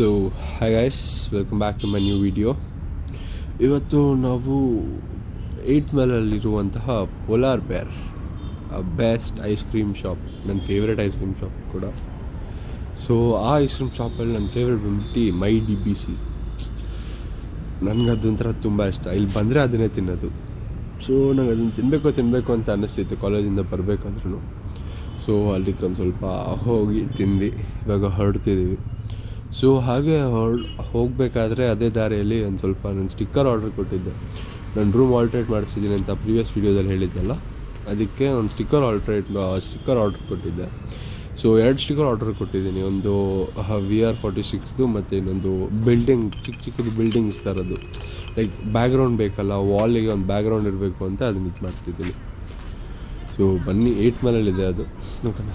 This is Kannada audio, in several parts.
So hi guys welcome back to my new video ಇವತ್ತು ನಾವು eight ಮೇಲಲ್ಲಿರುವಂತಹ polar bear best ice cream shop ನನ್ನ ಫೇವ್ರೆಟ್ ಐಸ್ ಕ್ರೀಮ್ ಶಾಪ್ ಕೂಡ. ಸೊ ಆ ಐಸ್ ಕ್ರೀಮ್ ಶಾಪಲ್ಲಿ ನನ್ನ ಫೇವ್ರೆಟ್ ಬಂದ್ಬಿಟ್ಟು ಮೈ ಡಿ ಬಿ ಸಿ ನನಗೆ ಅದೊಂಥರ ತುಂಬ ಇಷ್ಟ. ಇಲ್ಲಿ ಬಂದರೆ ಅದನ್ನೇ ತಿನ್ನೋದು. ಸೊ ನಂಗೆ ಅದನ್ನು ತಿನ್ನಬೇಕು ತಿನ್ನಬೇಕು ಅಂತ ಅನ್ನಿಸ್ತಿತ್ತು ಕಾಲೇಜಿಂದ ಬರಬೇಕಾದ್ರೂ ಸೊ ಅಲ್ಲಿಗೆ ಒಂದು ಸ್ವಲ್ಪ ಹೋಗಿ ತಿಂದು, ಇವಾಗ ಹೊರಡ್ತಿದ್ದೀವಿ. ಸೊ ಹಾಗೆ ಹೋಗಬೇಕಾದ್ರೆ ಅದೇ ದಾರಿಯಲ್ಲಿ ಒಂದು ಸ್ವಲ್ಪ ನಾನು ಸ್ಟಿಕ್ಕರ್ ಆರ್ಡರ್ ಕೊಟ್ಟಿದ್ದೆ. ನಾನು ರೂಮ್ ಆಲ್ಟ್ರೇಟ್ ಮಾಡಿಸಿದ್ದೀನಿ ಅಂತ ಪ್ರೀವಿಯಸ್ ವೀಡಿಯೋದಲ್ಲಿ ಹೇಳಿದ್ದೆಲ್ಲ. ಅದಕ್ಕೆ ಒಂದು ಸ್ಟಿಕ್ಕರ್ ಆಲ್ಟ್ರೇಟ್ ಸ್ಟಿಕ್ಕರ್ ಆರ್ಡರ್ ಕೊಟ್ಟಿದ್ದೆ. ಸೊ ಎರಡು ಸ್ಟಿಕ್ಕರ್ ಆರ್ಡರ್ ಕೊಟ್ಟಿದ್ದೀನಿ. ಒಂದು ವಿ ಆರ್ ಫಾರ್ಟಿ ಸಿಕ್ಸ್ದು ಮತ್ತು ಇನ್ನೊಂದು ಬಿಲ್ಡಿಂಗ್ ಚಿಕ್ಕ ಚಿಕ್ಕದು ಬಿಲ್ಡಿಂಗ್ಸ್ ಥರದ್ದು ಲೈಕ್ ಬ್ಯಾಕ್ಗ್ರೌಂಡ್ ಬೇಕಲ್ಲ ವಾಲಿಗೆ ಒಂದು ಬ್ಯಾಕ್ಗ್ರೌಂಡ್ ಇರಬೇಕು ಅಂತ ಅದನ್ನ ಇದು ಮಾಡ್ತಿದ್ದೀನಿ. ಸೊ ಬನ್ನಿ ಏಯ್ಟ್ ಮೇಲಲ್ಲಿದೆ ಅದು. ನೋಡೋಣ.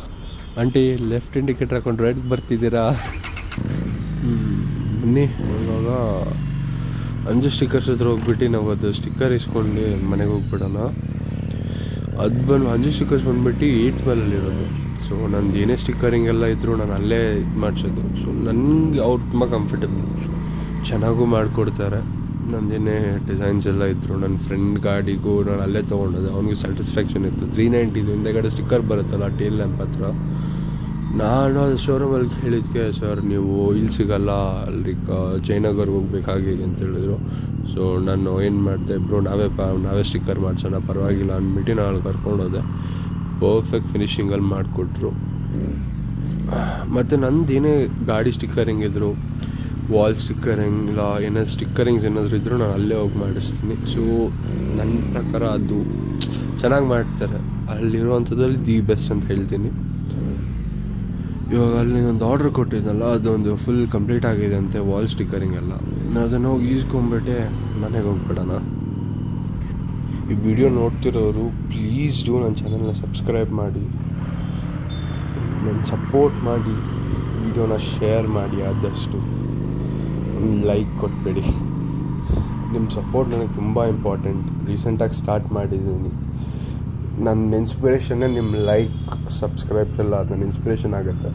ಆಂಟಿ ಲೆಫ್ಟ್ ಇಂಡಿಕೇಟರ್ ಹಾಕೊಂಡು ರೈಟ್ ಬರ್ತಿದ್ದೀರಾ. ಬನ್ನಿ. ಇವಾಗ ಅಂಜು ಸ್ಟಿಕ್ಕರ್ಸ್ ಹತ್ರ ಹೋಗ್ಬಿಟ್ಟು ನಾವು ಅದು ಸ್ಟಿಕ್ಕರ್ ಇಸ್ಕೊಂಡು ಮನೆಗೆ ಹೋಗ್ಬಿಡೋಣ. ಅದು ಬಂದು, ಅಂಜು ಸ್ಟಿಕ್ಕರ್ಸ್ ಬಂದ್ಬಿಟ್ಟು ಏಯ್ಟ್ ಮೇಲಲ್ಲಿರೋದು ಸೊ ನಂದು ಏನೇ ಸ್ಟಿಕ್ಕರಿಂಗ್ ಎಲ್ಲ ಇದ್ದರೂ ನಾನು ಅಲ್ಲೇ ಇದು ಮಾಡಿಸೋದು. ಸೊ ನನಗೆ ಅವ್ರು ತುಂಬ ಕಂಫರ್ಟೇಬಲ್ ಚೆನ್ನಾಗೂ ಮಾಡಿಕೊಡ್ತಾರೆ. ನಂದೇನೇ ಡಿಸೈನ್ಸ್ ಎಲ್ಲ ಇದ್ದರು ನನ್ನ ಫ್ರೆಂಡ್ ಗಾಡಿಗೂ ನಾನು ಅಲ್ಲೇ ತೊಗೊಂಡೋದೆ. ಅವ್ನಿಗೆ ಸ್ಯಾಟಿಸ್ಫ್ಯಾಕ್ಷನ್ ಇತ್ತು. ತ್ರೀ ನೈಂಟಿದು ಹಿಂದೆಗಡೆ ಸ್ಟಿಕ್ಕರ್ ಬರುತ್ತಲ್ಲ ಟೇಲ್ ಲ್ಯಾಂಪ್ ಹತ್ರ. ನಾನು ಅದು ಶೋರೂಮಲ್ಲಿ ಕೇಳಿದ್ಕೆ ಸರ್, ನೀವು ಇಲ್ಲಿ ಸಿಗಲ್ಲ, ಅಲ್ಲಿ ಜಯನಗರ್ಗೆ ಹೋಗ್ಬೇಕಾಗಿದೆ ಹಾಗೆ ಅಂತ ಹೇಳಿದ್ರು. ಸೊ ನಾನು ಏನು ಮಾಡಿದೆ, ಬ್ರೋ, ನಾವೇ ಪ, ನಾವೇ ಸ್ಟಿಕ್ಕರ್ ಮಾಡಿಸೋಣ, ಪರವಾಗಿಲ್ಲ, ಅಂದ್ಬಿಟ್ಟು ನಾನು ಕರ್ಕೊಂಡೋದೆ ಪರ್ಫೆಕ್ಟ್ ಫಿನಿಷಿಂಗಲ್ಲಿ ಮಾಡಿಕೊಟ್ರು. ಮತ್ತು ನಂದು ಏನೇ ಗಾಡಿ ಸ್ಟಿಕ್ಕರಿಂಗ್ ಇದ್ದರು ವಾಲ್ ಸ್ಟಿಕ್ಕರಿಂಗ್ ಇಲ್ಲ ಏನಾದ್ರು ಸ್ಟಿಕ್ಕರಿಂಗ್ಸ್ ಏನಾದರೂ ಇದ್ದರೂ ನಾನು ಅಲ್ಲೇ ಹೋಗಿ ಮಾಡಿಸ್ತೀನಿ. ಸೊ ನನ್ನ ಪ್ರಕಾರ ಅದು ಚೆನ್ನಾಗಿ ಮಾಡ್ತಾರೆ. ಅಲ್ಲಿರುವಂಥದ್ದಲ್ಲಿ ದಿ ಬೆಸ್ಟ್ ಅಂತ ಹೇಳ್ತೀನಿ. ಇವಾಗ ಅಲ್ಲಿ ಒಂದು ಆರ್ಡ್ರ್ ಕೊಟ್ಟಿದ್ನಲ್ಲ, ಅದೊಂದು ಫುಲ್ ಕಂಪ್ಲೀಟ್ ಆಗಿದೆ ಅಂತೆ ವಾಲ್ ಸ್ಟಿಕ್ಕರಿಂಗ್ ಎಲ್ಲ. ನಾನು ಅದನ್ನು ಹೋಗಿ ಈಸ್ಕೊಂಬಿಟ್ಟೆ ಮನೆಗೆ ಹೋಗ್ಬಿಡೋಣ. ಈ ವಿಡಿಯೋ ನೋಡ್ತಿರೋರು ಪ್ಲೀಸ್ ಡೂ ನನ್ನ ಚಾನಲ್ನ ಸಬ್ಸ್ಕ್ರೈಬ್ ಮಾಡಿ. ನನ್ನ ಸಪೋರ್ಟ್ ಮಾಡಿ. ವಿಡಿಯೋನ ಶೇರ್ ಮಾಡಿ ಆದಷ್ಟು. ಒಂದು ಲೈಕ್ ಕೊಟ್ಬೇಡಿ. ನಿಮ್ಮ ಸಪೋರ್ಟ್ ನನಗೆ ತುಂಬ ಇಂಪಾರ್ಟೆಂಟ್ ರೀಸೆಂಟಾಗಿ ಸ್ಟಾರ್ಟ್ ಮಾಡಿದ್ದೀನಿ. ನನ್ನ ಇನ್ಸ್ಪಿರೇಷನ್ನೇ ನಿಮ್ಮ ಲೈಕ್ ಸಬ್ಸ್ಕ್ರೈಬ್ಸ್ ಎಲ್ಲ ನನ್ನ ಇನ್ಸ್ಪಿರೇಷನ್ ಆಗುತ್ತೆ.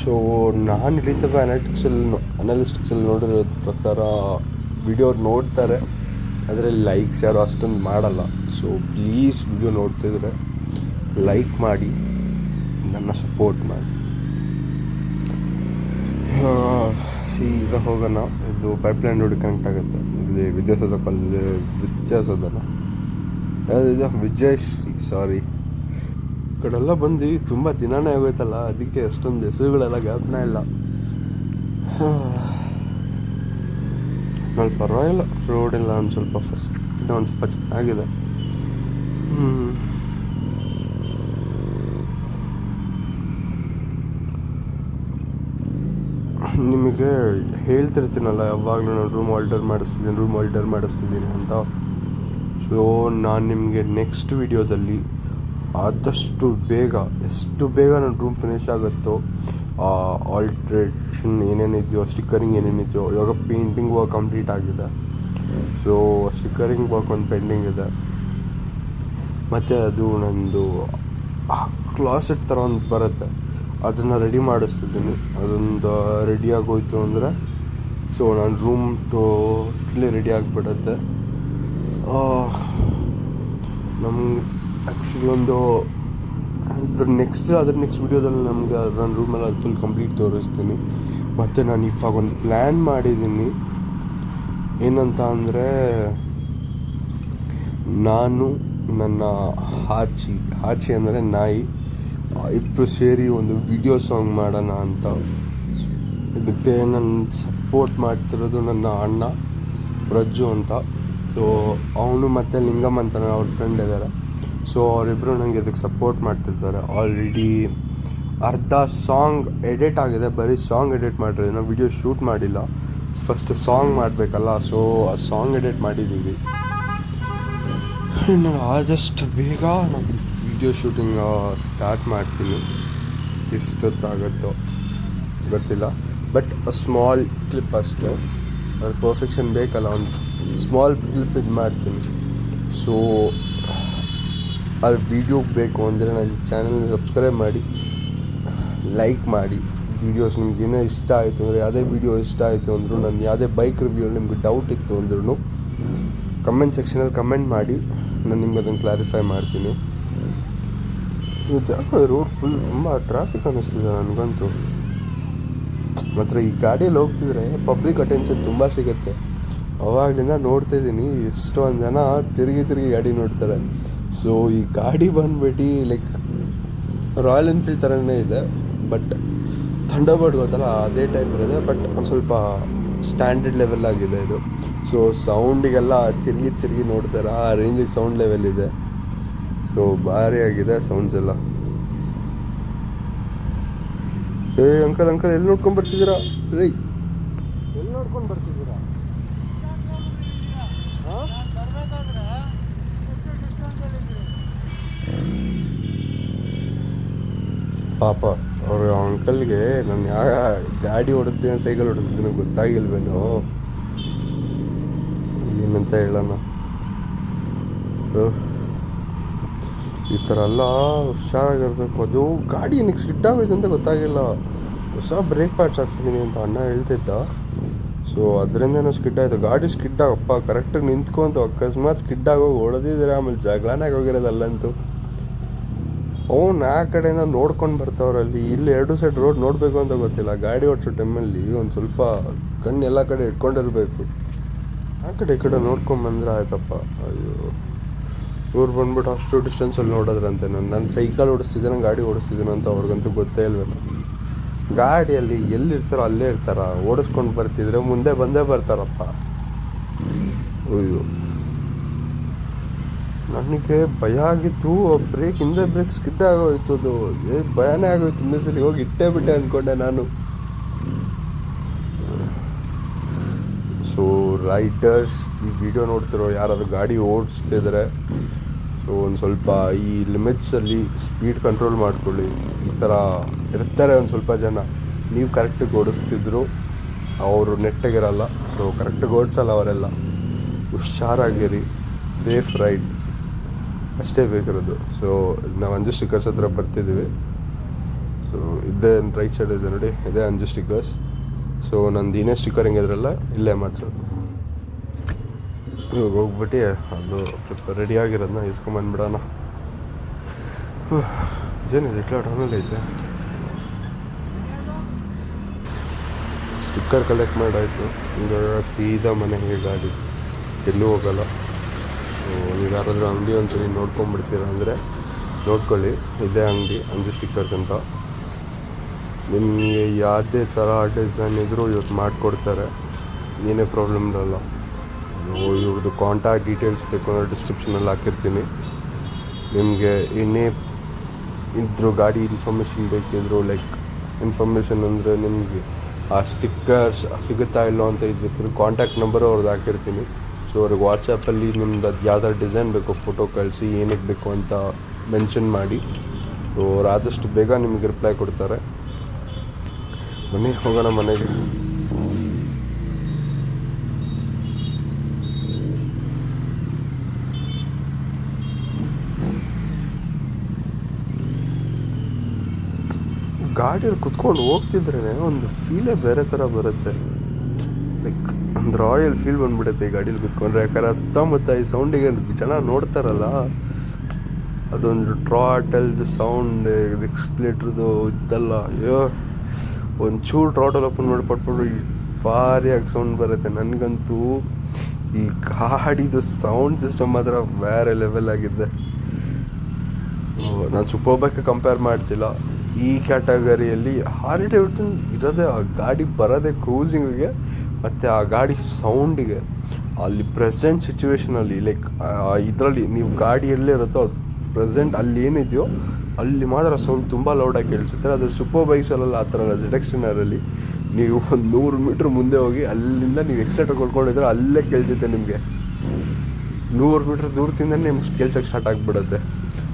ಸೊ ನಾನು ಇಲ್ಲಿ ತನಕ ಅನಾಲಿಟಿಕ್ಸಲ್ಲಿ ಅನಾಲಿಸ್ಟಿಕ್ಸಲ್ಲಿ ನೋಡಿರೋ ಪ್ರಕಾರ ವಿಡಿಯೋ ನೋಡ್ತಾರೆ, ಆದರೆ ಲೈಕ್ಸ್ ಯಾರು ಅಷ್ಟೊಂದು ಮಾಡಲ್ಲ. ಸೊ ಪ್ಲೀಸ್ ವಿಡಿಯೋ ನೋಡ್ತಿದ್ರೆ ಲೈಕ್ ಮಾಡಿ, ನನ್ನ ಸಪೋರ್ಟ್ ಮಾಡಿ. ಈಗ ಹೋಗೋಣ. ಇದು ಪೈಪ್ಲೈನ್ ರೋಡ್ ಕನೆಕ್ಟ್ ಆಗುತ್ತೆ. ಇಲ್ಲಿ ವಿದ್ಯಾಸೌಧ ಕಾಲೇಜ್ ವಿದ್ಯಾಸೌಧನ ಯಾವುದಿದೆ ವಿಜಯಶ್ರೀ ಸಾರಿ ಈ ಕಡೆಲ್ಲ ಬಂದು ತುಂಬ ದಿನಾನೇ ಆಗೋಯ್ತಲ್ಲ, ಅದಕ್ಕೆ ಅಷ್ಟೊಂದು ಹೆಸರುಗಳೆಲ್ಲ ಜ್ಞಾಪನ ಇಲ್ಲ. ನಾನು ಪರವಾಗಿಲ್ಲ ರೋಡ್ ಇಲ್ಲ ಒಂದು ಸ್ವಲ್ಪ ಫಸ್ಟ್ ಒಂದು ಸ್ವಲ್ಪ ಚೆನ್ನಾಗಿದೆ. ನಿಮಗೆ ಹೇಳ್ತಿರ್ತೀನಲ್ಲ, ಯಾವಾಗಲೂ ನಾನು ರೂಮ್ ಆಲ್ಟರ್ ಮಾಡಿಸ್ತಿದ್ದೀನಿ ರೂಮ್ ಆಲ್ಟರ್ ಮಾಡಿಸ್ತಿದ್ದೀನಿ ಅಂತ. ಸೊ ನಾನು ನಿಮಗೆ ನೆಕ್ಸ್ಟ್ ವಿಡಿಯೋದಲ್ಲಿ ಆದಷ್ಟು ಬೇಗ, ಎಷ್ಟು ಬೇಗ ನನ್ನ ರೂಮ್ ಫಿನಿಶ್ ಆಗುತ್ತೋ ಆಲ್ಟ್ರೇಷನ್ ಏನೇನಿದೆಯೋ ಸ್ಟಿಕ್ಕರಿಂಗ್ ಏನೇನಿದೆಯೋ, ಇವಾಗ ಪೇಂಟಿಂಗ್ ವರ್ಕ್ ಕಂಪ್ಲೀಟ್ ಆಗಿದೆ. ಸೊ ಸ್ಟಿಕ್ಕರಿಂಗ್ ವರ್ಕ್ ಒಂದು ಪೆಂಡಿಂಗ್ ಇದೆ. ಮತ್ತು ಅದು ನಂದು ಕ್ಲಾಸೆಟ್ ಥರ ಒಂದು ಬರುತ್ತೆ. ಅದನ್ನು ರೆಡಿ ಮಾಡಿಸ್ತಿದ್ದೀನಿ. ಅದೊಂದು ರೆಡಿ ಆಗೋಯ್ತು ಅಂದರೆ ಸೊ ನಾನು ರೂಮ್ ಟೋಟ್ಲಿ ರೆಡಿ ಆಗಿಬಿಡುತ್ತೆ. ನಮ್ಗೆ ಆ್ಯಕ್ಚುಲಿ ಒಂದು ಅದ್ರ ನೆಕ್ಸ್ಟ್ ಅದ್ರ ನೆಕ್ಸ್ಟ್ ವಿಡಿಯೋದಲ್ಲಿ ನಮ್ಗೆ ನನ್ನ ರೂಮಲ್ಲಿ ಅದು ಫುಲ್ ಕಂಪ್ಲೀಟ್ ತೋರಿಸ್ತೀನಿ. ಮತ್ತು ನಾನು ಇವಾಗ ಒಂದು ಪ್ಲ್ಯಾನ್ ಮಾಡಿದ್ದೀನಿ ಏನಂತ ಅಂದರೆ, ನಾನು, ನನ್ನ ಹಾಚಿ ಹಾಚಿ ಅಂದರೆ ನಾಯಿ ಇಬ್ಬರು ಸೇರಿ ಒಂದು ವಿಡಿಯೋ ಸಾಂಗ್ ಮಾಡೋಣ ಅಂತ. ಇದಕ್ಕೆ ನನ್ನ ಸಪೋರ್ಟ್ ಮಾಡ್ತಿರೋದು ನನ್ನ ಅಣ್ಣ, ಪ್ರಜ್ಜು ಅಂತ. ಸೊ ಅವನು ಮತ್ತು ಲಿಂಗಮ್ ಅಂತ ಅವ್ರ ಫ್ರೆಂಡ್ ಇದ್ದಾರೆ. ಸೊ ಅವರಿಬ್ಬರು ನನಗೆ ಇದಕ್ಕೆ ಸಪೋರ್ಟ್ ಮಾಡ್ತಿರ್ತಾರೆ. ಆಲ್ರೆಡಿ ಅರ್ಧ ಸಾಂಗ್ ಎಡಿಟ್ ಆಗಿದೆ. ಬರೀ ಸಾಂಗ್ ಎಡಿಟ್ ಮಾಡಿರೋದು. ನಾವು ವಿಡಿಯೋ ಶೂಟ್ ಮಾಡಿಲ್ಲ. ಫಸ್ಟ್ ಸಾಂಗ್ ಮಾಡಬೇಕಲ್ಲ. ಸೊ ಆ ಸಾಂಗ್ ಎಡಿಟ್ ಮಾಡಿದ್ದೀವಿ ನಾನು ಆದಷ್ಟು ಬೇಗ ನಾನು ವಿಡಿಯೋ ಶೂಟಿಂಗ್ ಸ್ಟಾರ್ಟ್ ಮಾಡ್ತೀನಿ ಎಷ್ಟೊತ್ತಾಗುತ್ತೋ ಗೊತ್ತಿಲ್ಲ. ಬಟ್ ಸ್ಮಾಲ್ ಕ್ಲಿಪ್ ಅಷ್ಟೇ. ಅದು ಪರ್ಫೆಕ್ಷನ್ ಬೇಕಲ್ಲ, ಒಂದು ಸ್ಮಾಲ್ ಕ್ಲಿಪ್ ಇದು ಮಾಡ್ತೀನಿ. ಸೊ ಅದು ವಿಡಿಯೋ ಬೇಕು ಅಂದರೆ ನನ್ನ ಚಾನಲ್ ಸಬ್ಸ್ಕ್ರೈಬ್ ಮಾಡಿ ಲೈಕ್ ಮಾಡಿ. ವೀಡಿಯೋಸ್ ನಿಮ್ಗೆ ಏನೇ ಇಷ್ಟ ಆಯಿತು ಅಂದರೆ, ಯಾವುದೇ ವೀಡಿಯೋ ಇಷ್ಟ ಆಯಿತು ಅಂದರೂ, ನಾನು ಯಾವುದೇ ಬೈಕ್ ರಿವ್ಯೂ ನಿಮಗೆ ಡೌಟ್ ಇತ್ತು ಅಂದ್ರೂ ಕಮೆಂಟ್ ಸೆಕ್ಷನಲ್ಲಿ ಕಮೆಂಟ್ ಮಾಡಿ, ನಾನು ನಿಮ್ಗೆ ಅದನ್ನು ಕ್ಲಾರಿಫೈ ಮಾಡ್ತೀನಿ. ಇವತ್ತು ರೋಡ್ ಫುಲ್ ತುಂಬ ಟ್ರಾಫಿಕ್ ಅನ್ನಿಸ್ತಿದೆ ನನಗಂತೂ. ಮಾತ್ರ ಈ ಗಾಡಿಯಲ್ಲಿ ಹೋಗ್ತಿದ್ರೆ ಪಬ್ಲಿಕ್ ಅಟೆನ್ಷನ್ ತುಂಬ ಸಿಗುತ್ತೆ. ಅವಾಗಲಿಂದ ನೋಡ್ತಾ ಇದ್ದೀನಿ, ಎಷ್ಟೊಂದು ಜನ ತಿರುಗಿ ತಿರುಗಿ ಗಾಡಿ ನೋಡ್ತಾರೆ. ಸೊ ಈ ಗಾಡಿ ಬಂದ್ಬಿಟ್ಟು ಲೈಕ್ ರಾಯಲ್ ಎನ್ಫೀಲ್ಡ್ ಥರನೇ ಇದೆ ಬಟ್ ಥಂಡರ್ಬರ್ಡ್ ಗೊತ್ತಲ್ಲ, ಅದೇ ಟೈಪ್ ಇರೋದೆ ಬಟ್ ಒಂದು ಸ್ವಲ್ಪ ಸ್ಟ್ಯಾಂಡರ್ಡ್ ಲೆವೆಲ್ ಆಗಿದೆ ಇದು. ಸೊ ಸೌಂಡಿಗೆಲ್ಲ ತಿರುಗಿ ತಿರುಗಿ ನೋಡ್ತಾರೆ, ಆ ರೇಂಜಿಗೆ ಸೌಂಡ್ ಲೆವೆಲ್ ಇದೆ. ಸೊ ಭಾರಿ ಆಗಿದೆ ಸೌಂಡ್ಸ್ ಎಲ್ಲ. ಏ, ಅಂಕಲ್ ಅಂಕಲ್, ಎಲ್ಲಿ ನೋಡ್ಕೊಂಡು ಬರ್ತಿದ್ದೀರಾ? ರೈ ಎಲ್ಲಿ ನೋಡ್ಕೊಂಡು ಬರ್ತಿದ್ದೀರಾ? ಪಾಪ, ಅವ್ರ ಅಂಕಲ್ಗೆ ನಾನು ಯಾವ ಗಾಡಿ ಓಡಿಸ್ತೀನಿ, ಸೈಕಲ್ ಓಡಿಸ್ತೀನಿ ಗೊತ್ತಾಗಿಲ್ವೇನು. ಏನಂತ ಹೇಳೋಣ. ಈ ಥರ ಎಲ್ಲ ಹುಷಾರಾಗಿರಬೇಕು ಅದು ಗಾಡಿ ಏನಕ್ಕೆ ಸ್ಕಿಡ್ ಅಂತ ಗೊತ್ತಾಗಿಲ್ಲ. ಹೊಸ ಬ್ರೇಕ್ ಪ್ಯಾಡ್ಸ್ ಹಾಕ್ಸಿದ್ದೀನಿ ಅಂತ ಅಣ್ಣ ಹೇಳ್ತಿದ್ದ. ಸೊ ಅದರಿಂದನೂ ಸ್ಕಿಡ್ ಆಯಿತು. ಗಾಡಿ ಸ್ಕಿಡ್ ಆಗಪ್ಪ ಕರೆಕ್ಟಾಗಿ ನಿಂತ್ಕೊಂತು. ಅಕಸ್ಮಾತ್ ಸ್ಕಿಡ್ ಆಗೋಗಿ ಹೊಡೆದಿದ್ರೆ ಆಮೇಲೆ ಜಗಳನೇ ಹೋಗಿರೋದಲ್ಲಂತೂ. ಅವ್ನು ಆ ಕಡೆಯಿಂದ ನೋಡ್ಕೊಂಡು ಬರ್ತಾವ್ರಲ್ಲಿ. ಇಲ್ಲಿ ಎರಡು ಸೈಡ್ ರೋಡ್ ನೋಡಬೇಕು ಅಂತ ಗೊತ್ತಿಲ್ಲ. ಗಾಡಿ ಓಡಿಸೋ ಟೈಮಲ್ಲಿ ಒಂದು ಸ್ವಲ್ಪ ಕಣ್ಣು ಎಲ್ಲ ಕಡೆ ಇಟ್ಕೊಂಡಿರಬೇಕು. ಆ ಕಡೆ ಈ ಕಡೆ ನೋಡ್ಕೊಂಬಂದ್ರೆ ಆಯ್ತಪ್ಪ. ಅಯ್ಯೋ. ಇವ್ರು ಬಂದ್ಬಿಟ್ಟು ಅಷ್ಟು ಡಿಸ್ಟೆನ್ಸಲ್ಲಿ ನೋಡೋದ್ರಂತೆ ನಾನು ನಾನು ಸೈಕಲ್ ಓಡಿಸ್ತಿದ್ದೇನೆ ಗಾಡಿ ಓಡಿಸ್ತಿದ್ದೇನೆ ಅಂತ ಅವ್ರಿಗಂತೂ ಗೊತ್ತೇ ಇಲ್ವೇ ಗಾಡಿಯಲ್ಲಿ ಎಲ್ಲಿರ್ತಾರೋ ಅಲ್ಲೇ ಇರ್ತಾರ. ಓಡಿಸ್ಕೊಂಡು ಬರ್ತಿದ್ರೆ ಮುಂದೆ ಬಂದೇ ಬರ್ತಾರಪ್ಪ. ಅಯ್ಯೋ. ನನಗೆ ಭಯ ಆಗಿತ್ತು. ಬ್ರೇಕ್ ಹಿಂದೆ ಬ್ರೇಕ್ ಸ್ಕಿಡ್ ಆಗೋಯ್ತು ಅದು ಭಯನೇ ಆಗೋಯ್ತು. ಹಿಂದೆ ಸಲ ಹೋಗಿ ಇಟ್ಟೇ ಬಿಟ್ಟೆ ಅಂದ್ಕೊಂಡೆ ನಾನು. ಸೊ ರೈಡರ್ಸ್ ಈ ವಿಡಿಯೋ ನೋಡ್ತಿರೋ ಯಾರಾದರೂ ಗಾಡಿ ಓಡಿಸ್ತಿದ್ರೆ ಸೊ ಒಂದು ಸ್ವಲ್ಪ ಈ ಲಿಮಿಟ್ಸಲ್ಲಿ ಸ್ಪೀಡ್ ಕಂಟ್ರೋಲ್ ಮಾಡ್ಕೊಳ್ಳಿ. ಈ ಥರ ಇರ್ತಾರೆ ಒಂದು ಸ್ವಲ್ಪ ಜನ. ನೀವು ಕರೆಕ್ಟಾಗಿ ಓಡಿಸ್ತಿದ್ರು, ಅವರು ನೆಟ್ಟಗಿರಲ್ಲ ಸೊ ಕರೆಕ್ಟಾಗಿ ಓಡಿಸಲ್ಲ ಅವರೆಲ್ಲ. ಹುಷಾರಾಗಿರಿ. ಸೇಫ್ ರೈಡ್ ಅಷ್ಟೇ ಬೇಕಿರೋದು. ಸೊ ನಾವು ಅಂಜು ಸ್ಟಿಕ್ಕರ್ಸ್ ಹತ್ರ ಬರ್ತಿದ್ದೀವಿ ಸೊ ಇದೇ ರೈಟ್ ಸೈಡ್ ಇದೆ ನೋಡಿ. ಇದೇ ಅಂಜು ಸ್ಟಿಕ್ಕರ್ಸ್ ಸೊ ನಂದು ಏನೇ ಸ್ಟಿಕ್ಕರ್ ಹೆಂಗಿದ್ರಲ್ಲ, ಇಲ್ಲೇ ಮಾಡಿಸೋದು. ಇವಾಗ ಹೋಗ್ಬಿಟ್ಟು, ಅದು ರೆಡಿ ಆಗಿರೋದನ್ನ ಇಸ್ಕೊಂಬಂದ್ಬಿಡೋಣ ಏನಿದೆ ಇಟ್ಲ ಟೌನಲ್ಲಿ ಐತೆ. ಸ್ಟಿಕ್ಕರ್ ಕಲೆಕ್ಟ್ ಮಾಡಾಯಿತು. ಇವಾಗ ಸೀದಾ ಮನೆಗೆ ಗಾಡಿ. ಎಲ್ಲೂ ಹೋಗಲ್ಲ. ನೀವು ಯಾರಾದರೂ ಅಂಗಡಿ ಒಂದ್ಸರಿ ನೋಡ್ಕೊಂಬಿಡ್ತೀರ ಅಂದರೆ, ನೋಡ್ಕೊಳ್ಳಿ. ಇದೇ ಅಂಗಡಿ, ಅಂಜು ಸ್ಟಿಕ್ಕರ್ಸ್ ಅಂತ. ನಿಮಗೆ ಯಾವುದೇ ಥರ ಡಿಸೈನ್ ಇದ್ದರೂ ಇವತ್ತು ಮಾಡಿಕೊಡ್ತಾರೆ. ಏನೇ ಪ್ರಾಬ್ಲಮ್ ಇರಲ್ಲ. ಇವ್ರದ್ದು ಕಾಂಟ್ಯಾಕ್ಟ್ ಡೀಟೇಲ್ಸ್ ಬೇಕು ಅಂದರೆ ಡಿಸ್ಕ್ರಿಪ್ಷನಲ್ಲಿ ಹಾಕಿರ್ತೀನಿ. ನಿಮಗೆ ಏನೇ ಇದ್ದರೂ ಗಾಡಿ ಇನ್ಫಾರ್ಮೇಷನ್ ಬೇಕಿದ್ರು ಲೈಕ್ ಇನ್ಫಾರ್ಮೇಷನ್ ಅಂದರೆ ನಿಮಗೆ ಆ ಸ್ಟಿಕ್ಕರ್ಸ್ ಸಿಗುತ್ತಾ ಇಲ್ಲೋ ಅಂತ ಇದ್ಬಿಟ್ಟು ಕಾಂಟ್ಯಾಕ್ಟ್ ನಂಬರು ಅವ್ರದ್ದು ಹಾಕಿರ್ತೀನಿ. ಸೊ ಅವ್ರಿಗೆ ವಾಟ್ಸಪ್ಪಲ್ಲಿ ನಿಮ್ದು ಅದು ಯಾವ್ದಾರು ಡಿಸೈನ್ ಬೇಕು ಫೋಟೋ ಕಳಿಸಿ ಏನಕ್ಕೆ ಬೇಕು ಅಂತ ಮೆನ್ಷನ್ ಮಾಡಿ. ಸೊ ಅವ್ರು ಆದಷ್ಟು ಬೇಗ ನಿಮಗೆ ರಿಪ್ಲೈ ಕೊಡ್ತಾರೆ. ಬನ್ನಿ, ಹೋಗೋಣ ಮನೆಗೆ. ಗಾಡಿಯಲ್ಲಿ ಕುತ್ಕೊಂಡು ಹೋಗ್ತಿದ್ರೇ ಒಂದು ಫೀಲೇ ಬೇರೆ ಥರ ಬರುತ್ತೆ. ಲೈಕ್ ಒಂದು ರಾಯಲ್ ಫೀಲ್ ಬಂದ್ಬಿಡುತ್ತೆ ಈ ಗಾಡೀಲಿ ಕುತ್ಕೊಂಡ್ರೆ. ಯಾಕಂದ್ರೆ ಸುತ್ತಮುತ್ತ ಈ ಸೌಂಡಿಗೆ ಜನ ನೋಡ್ತಾರಲ್ಲ, ಅದೊಂದು ಟ್ರಾಟಲ್ದು ಸೌಂಡ್ ಎಕ್ಸ್ಪ್ಲೇಟ್ರದು ಇದ್ದಲ್ಲ ಅಯ್ಯೋ. ಒಂದು ಚೂರು ಟ್ರಾಟಲ್ ಓಪನ್ ಮಾಡಿ ಪಟ್ಬಿಟ್ಟು ಭಾರಿಯಾಗಿ ಸೌಂಡ್ ಬರುತ್ತೆ. ನನಗಂತೂ ಈ ಗಾಡಿದು ಸೌಂಡ್ ಸಿಸ್ಟಮ್ ಮಾತ್ರ ಬೇರೆ ಲೆವೆಲ್ ಆಗಿದೆ ನಾನು ಸೂಪರ್ ಬೈಕ್ ಕಂಪೇರ್ ಮಾಡ್ತಿಲ್ಲ. ಈ ಕ್ಯಾಟಗರಿಯಲ್ಲಿ ಹಾರಿ ಡೇವಿಡ್ಸನ್ ಇರೋದೇ, ಆ ಗಾಡಿ ಬರೋದೇ ಕ್ರೂಸಿಂಗಿಗೆ ಮತ್ತು ಆ ಗಾಡಿ ಸೌಂಡಿಗೆ ಅಲ್ಲಿ ಪ್ರೆಸೆಂಟ್ ಸಿಚುವೇಶನಲ್ಲಿ ಲೈಕ್ ಇದರಲ್ಲಿ ನೀವು ಗಾಡಿ ಎಲ್ಲೇ ಇರುತ್ತೋ ಪ್ರೆಸೆಂಟ್ ಅಲ್ಲಿ ಏನಿದೆಯೋ ಅಲ್ಲಿ ಮಾತ್ರ ಸೌಂಡ್ ತುಂಬ ಲೌಡಾಗಿ ಕೇಳಿಸುತ್ತೆ. ಅದು ಸೂಪರ್ ಬೈಕ್ಸಲ್ಲೆಲ್ಲ ಆ ಥರ ಅಲ್ಲ ಅಲ್ಲಿ. ನೀವು ಒಂದು ನೂರು ಮೀಟ್ರ್ ಮುಂದೆ ಹೋಗಿ ಅಲ್ಲಿಂದ ನೀವು ಎಕ್ಸ್ಲೇಟರ್ ಕೊಡ್ಕೊಂಡಿದ್ರೆ ಅಲ್ಲೇ ಕೇಳಿಸುತ್ತೆ ನಿಮಗೆ. ನೂರು ಮೀಟ್ರ್ ದೂರದಿಂದ ನಿಮ್ಗೆ ಕೇಳ್ಸೋಕ್ಕೆ ಸ್ಟಾರ್ಟ್ ಆಗಿಬಿಡುತ್ತೆ.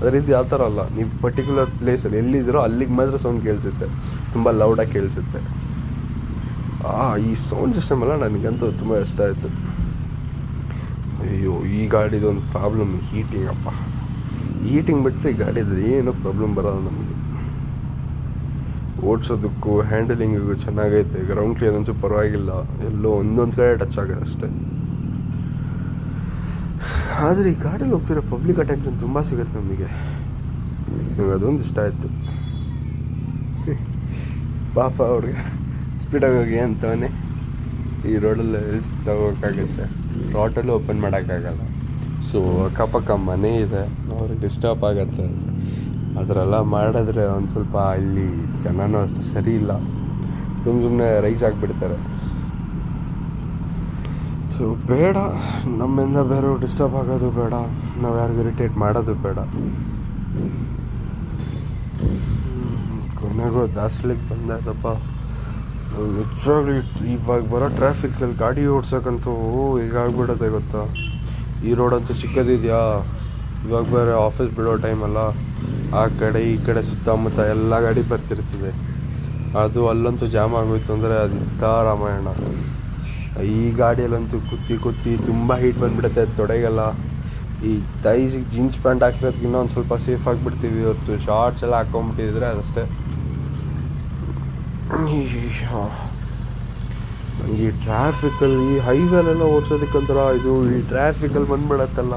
ಅದರಿಂದ ಯಾವ ಥರ ಅಲ್ಲ, ನೀವು ಪರ್ಟಿಕ್ಯುಲರ್ ಪ್ಲೇಸಲ್ಲಿ ಎಲ್ಲಿದ್ದೀರೋ ಅಲ್ಲಿಗೆ ಮಾತ್ರ ಸೌಂಡ್ ಕೇಳಿಸುತ್ತೆ. ತುಂಬ ಲೌಡಾಗಿ ಕೇಳಿಸುತ್ತೆ. ಆ, ಈ ಸೌಂಡ್ ಸಿಸ್ಟಮ್ ಎಲ್ಲ ನನಗಂತೂ ತುಂಬ ಇಷ್ಟ ಆಯಿತು. ಅಯ್ಯೋ, ಈ ಗಾಡಿದು ಒಂದು ಪ್ರಾಬ್ಲಮ್ ಹೀಟಿಂಗ್ ಹೀಟಿಂಗ್ ಬಿಟ್ಟರೆ ಈ ಗಾಡಿದು ಏನೂ ಪ್ರಾಬ್ಲಮ್ ಬರಲ್ಲ ನಮಗೆ. ಓಡಿಸೋದಕ್ಕೂ ಹ್ಯಾಂಡಲಿಂಗಿಗೂ ಚೆನ್ನಾಗೈತೆ ಗ್ರೌಂಡ್ ಕ್ಲಿಯರೆನ್ಸು ಪರವಾಗಿಲ್ಲ, ಎಲ್ಲೋ ಒಂದೊಂದು ಕಡೆ ಟಚ್ ಆಗಿದೆ ಅಷ್ಟೇ. ಆದರೆ ಈ ಗಾಡಿಯಲ್ಲಿ ಹೋಗ್ತಿರೋ ಪಬ್ಲಿಕ್ ಅಟೆನ್ಷನ್ ತುಂಬ ಸಿಗುತ್ತೆ ನಮಗೆ. ನಂಗೆ ಅದೊಂದು ಇಷ್ಟ ಆಯಿತು. ಪಾಪ ಅವ್ರಿಗೆ ಸ್ಪೀಡಾಗಿ ಹೋಗಿ ಅಂತವನೇ ಈ ರೋಡಲ್ಲಿ ಸ್ಪೀಡಾಗಿ ಹೋಗೋಕ್ಕಾಗುತ್ತೆ. ರಾಟಲ್ಲೂ ಓಪನ್ ಮಾಡೋಕ್ಕಾಗಲ್ಲ. ಸೊ ಅಕ್ಕಪಕ್ಕ ಮನೆ ಇದೆ. ಅವ್ರಿಗೆ ಡಿಸ್ಟರ್ಬ್ ಆಗುತ್ತೆ. ಅದರೆಲ್ಲ ಮಾಡಿದ್ರೆ ಒಂದು ಸ್ವಲ್ಪ ಇಲ್ಲಿ ಜನನೂ ಅಷ್ಟು ಸರಿ ಇಲ್ಲ. ಸುಮ್ಮ ಸುಮ್ಮನೆ ರೈಸ್ ಆಗಿಬಿಡ್ತಾರೆ ಸೊ, ಬೇಡ. ನಮ್ಮಿಂದ ಬೇರೆ ಡಿಸ್ಟರ್ಬ್ ಆಗೋದು ಬೇಡ. ನಾವು ಯಾರಿಗೂ ಇರಿಟೇಟ್ ಮಾಡೋದು ಬೇಡ. ಕೊನೆಗೂ ದಾಸ್ಲಿಕ್ಕೆ ಬಂದದಪ್ಪ ನಿಜವಾಗ್ಲೂ ಇವಾಗ ಬರೋ ಟ್ರಾಫಿಕ್ಕಲ್ಲಿ ಗಾಡಿ ಓಡ್ಸೋಕ್ಕಂತೂ ಆಗ್ಬಿಡೋದೆ ಗೊತ್ತಾ? ಈ ರೋಡಂತೂ ಚಿಕ್ಕದಿದೆಯಾ? ಇವಾಗ ಬೇರೆ ಆಫೀಸ್ ಬಿಡೋ ಟೈಮಲ್ಲ ಆ ಕಡೆ ಈ ಕಡೆ ಸುತ್ತಮುತ್ತ ಎಲ್ಲ ಗಾಡಿ ಬರ್ತಿರ್ತದೆ. ಅದು ಅಲ್ಲಂತೂ ಜಾಮ್ ಆಗೋಯ್ತು ಅಂದರೆ ಅದಿದ್ದ ರಾಮಾಯಣ. ಈ ಗಾಡಿಯಲ್ಲಂತೂ ಕುತ್ತಿ ಕುತ್ತಿ ತುಂಬ ಹೀಟ್ ಬಂದ್ಬಿಡುತ್ತೆ, ತೊಡೆಗೆಲ್ಲ. ಈ ತೈಸಿಗೆ ಜೀನ್ಸ್ ಪ್ಯಾಂಟ್ ಹಾಕಿರೋದಕ್ಕಿಂತ ಒಂದು ಸ್ವಲ್ಪ ಸೇಫ್ ಆಗಿಬಿಡ್ತೀವಿ ಹೊರತು. ಶಾರ್ಟ್ಸ್ ಎಲ್ಲ ಹಾಕೊಂಬಿಟ್ಟಿದ್ರೆ ಅದಷ್ಟೇ. ಈ ಟ್ರಾಫಿಕಲ್ಲಿ ಹೈವೇಲೆಲ್ಲ ಒಂಥರ ಇದು ಈ ಟ್ರಾಫಿಕಲ್ಲಿ ಬಂದ್ಬಿಡತ್ತಲ್ಲ.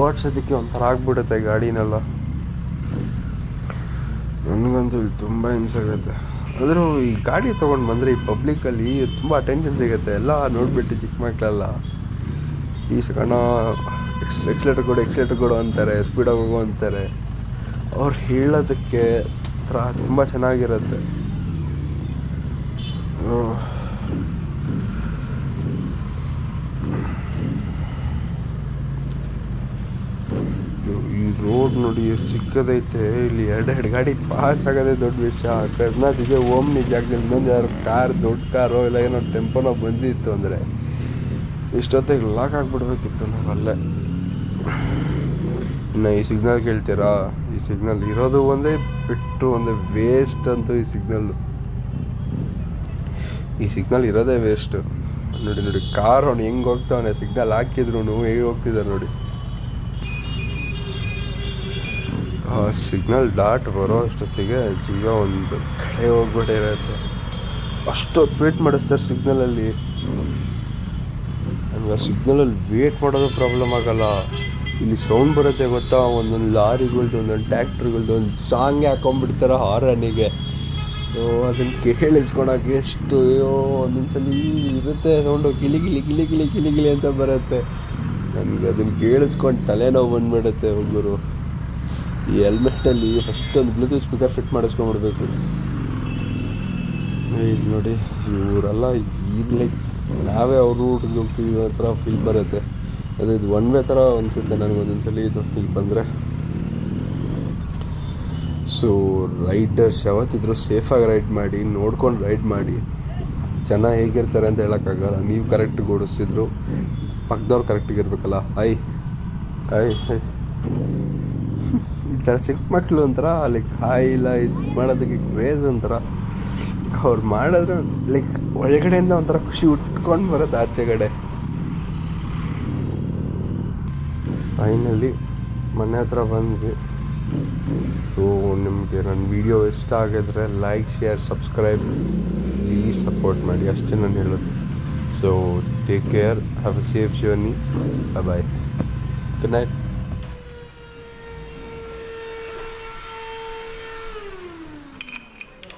ಓಡಿಸೋದಕ್ಕೆ ಒಂಥರ ಆಗ್ಬಿಡುತ್ತೆ ಗಾಡಿನೆಲ್ಲ. ನನಗಂತೂ ಇಲ್ಲಿ ತುಂಬ ಹಿಂಸೆ ಆಗುತ್ತೆ. ಆದರೂ ಈ ಗಾಡಿ ತೊಗೊಂಡು ಬಂದರೆ ಈ ಪಬ್ಲಿಕಲ್ಲಿ ತುಂಬ ಅಟೆನ್ಷನ್ ಸಿಗುತ್ತೆ. ಎಲ್ಲ ನೋಡಿಬಿಟ್ಟು ಚಿಕ್ಕ ಮಕ್ಕಳೆಲ್ಲ ಈ ಸಣ್ಣ ಎಕ್ಸ್ ಎಕ್ಸ್ಲೇಟರ್ ಕೊಡು ಎಕ್ಸ್ಲೇಟರ್ ಕೊಡು ಅಂತಾರೆ ಸ್ಪೀಡಾಗಿ ಹೋಗು ಅಂತಾರೆ. ಅವ್ರು ಹೇಳೋದಕ್ಕೆ ಒಂಥರ ತುಂಬ ಚೆನ್ನಾಗಿರುತ್ತೆ ಹ್ಮ್. ಈ ರೋಡ್ ನೋಡಿ ಎಷ್ಟು ಚಿಕ್ಕದೈತೆ ಇಲ್ಲಿ ಎರಡೆರಡು ಗಾಡಿ ಪಾಸ್ ಆಗೋದೆ ದೊಡ್ಡ ವಿಷಯ. ಇದೆ ಓಮ್ನಿ ಜಾಗದಲ್ಲಿ ಇನ್ನೊಂದು ಯಾರು ಕಾರ್, ದೊಡ್ಡ ಕಾರೋ ಇಲ್ಲ ಏನೋ ಟೆಂಪೋನೋ ಬಂದಿತ್ತು ಅಂದರೆ ಇಷ್ಟೊತ್ತಿಗೆ ಲಾಕ್ ಆಗಿಬಿಡ್ಬೇಕಿತ್ತು ನಾವು ಅಲ್ಲೇ. ಇನ್ನು ಈ ಸಿಗ್ನಲ್ ಕೇಳ್ತೀರಾ? ಈ ಸಿಗ್ನಲ್ ಇರೋದು ಒಂದೇ ಬಿಟ್ಟು ಒಂದೇ ವೇಸ್ಟ್ ಅಂತೂ ಈ ಸಿಗ್ನಲ್ಲು ಈ ಸಿಗ್ನಲ್ ಇರೋದೇ ವೇಸ್ಟು ನೋಡಿ ನೋಡಿ ಕಾರ್ ಅವ್ನು ಹೆಂಗೆ ಹೋಗ್ತಾವನೆ? ಸಿಗ್ನಲ್ ಹಾಕಿದ್ರು ಹೇಗೆ ಹೋಗ್ತಿದ್ದಾರೆ ನೋಡಿ. ಆ ಸಿಗ್ನಲ್ ಡಾಟ್ ಬರೋ ಅಷ್ಟೊತ್ತಿಗೆ ಜೀವ ಒಂದು ಕಡೆ ಹೋಗ್ಬಿಟ್ಟಿರತ್ತೆ ಅಷ್ಟೊತ್ತು ವೇಟ್ ಮಾಡಿಸ್ತಾರೆ ಸಿಗ್ನಲಲ್ಲಿ ನನಗೆ ಆ ಸಿಗ್ನಲಲ್ಲಿ ವೇಟ್ ಮಾಡೋದು ಪ್ರಾಬ್ಲಮ್ ಆಗಲ್ಲ. ಇಲ್ಲಿ ಸೌಂಡ್ ಬರುತ್ತೆ ಗೊತ್ತಾ? ಒಂದೊಂದು ಲಾರಿಗಳ್ದು, ಒಂದೊಂದು ಟ್ಯಾಕ್ಟ್ರಿಗಳ್ದು ಒಂದು ಸಾಂಗ್ ಹಾಕೊಂಡ್ಬಿಡ್ತಾರೆ ಹಾರನಿಗೆ ಅದನ್ನು ಕೇಳಿಸ್ಕೊಳಕ್ಕೆ ಎಷ್ಟು, ಅಯ್ಯೋ ಒಂದೊಂದು ಸಲ ಇರುತ್ತೆ ಸೌಂಡು ಗಿಲಿ ಗಿಲಿ ಗಿಲಿ ಗಿಲಿ ಗಿಲಿ ಗಿಲಿ ಅಂತ ಬರುತ್ತೆ. ನನಗೆ ಅದನ್ನು ಕೇಳಿಸ್ಕೊಂಡು ತಲೆನೋವು ಬಂದ್ಬಿಡುತ್ತೆ ಒಬ್ಬರು ಈ ಹೆಲ್ಮೆಟಲ್ಲಿ ಫಸ್ಟ್ ಒಂದು ಬ್ಲೂಟೂತ್ ಸ್ಪೀಕರ್ ಫಿಟ್ ಮಾಡಿಸ್ಕೊಂಡ್ಬಿಡ್ಬೇಕು. ಇಲ್ಲಿ ನೋಡಿ, ಇವರೆಲ್ಲ ಈಗ ಲೈಕ್ ನಾವೇ ಅವ್ರ ರೂಟ್ಗೆ ಹೋಗ್ತಿದ್ದೀವಿ ಆ ಥರ ಫೀಲ್ ಬರುತ್ತೆ. ಅದು ಇದು ಒನ್ ವೇ ಥರ ಅನಿಸುತ್ತೆ ನನಗೆ ಒಂದೊಂದ್ಸಲಿ ಇದು ಫೀಲ್ ಬಂದರೆ. ಸೊ ರೈಡರ್ಸ್ ಯಾವತ್ತಿದ್ರು ಸೇಫಾಗಿ ರೈಡ್ ಮಾಡಿ, ನೋಡ್ಕೊಂಡು ರೈಡ್ ಮಾಡಿ. ಜನ ಹೇಗಿರ್ತಾರೆ ಅಂತ ಹೇಳೋಕ್ಕಾಗಲ್ಲ. ನೀವು ಕರೆಕ್ಟಿಗೆ ಓಡಿಸ್ತಿದ್ರು ಪಕ್ಕದವ್ರು ಕರೆಕ್ಟಿಗೆ ಇರಬೇಕಲ್ಲ. ಐ ಐ ಐ. ಥರ ಚಿಕ್ಕ ಮಕ್ಕಳು ಒಂಥರ ಲೈಕ್ ಹಾಯ್ ಇಲ್ಲ ಇದು ಮಾಡೋದಕ್ಕೆ ಕ್ರೇಜ್ ಒಂಥರ. ಅವ್ರು ಮಾಡಿದ್ರೆ ಲೈಕ್ ಒಳಗಡೆಯಿಂದ ಒಂಥರ ಖುಷಿ ಉಟ್ಕೊಂಡು ಬರುತ್ತೆ ಆಚೆಗಡೆ ಫೈನಲಿ ಮನೆ ಹತ್ರ ಬಂದ್ವಿ. ಸೊ ನಿಮಗೆ ನನ್ನ ವಿಡಿಯೋ ಇಷ್ಟ ಆಗಿದ್ರೆ like share subscribe please support ಮಾಡಿ, ಅಷ್ಟೇ ನಾನು ಹೇಳೋದು. So take care have a safe journey bye good night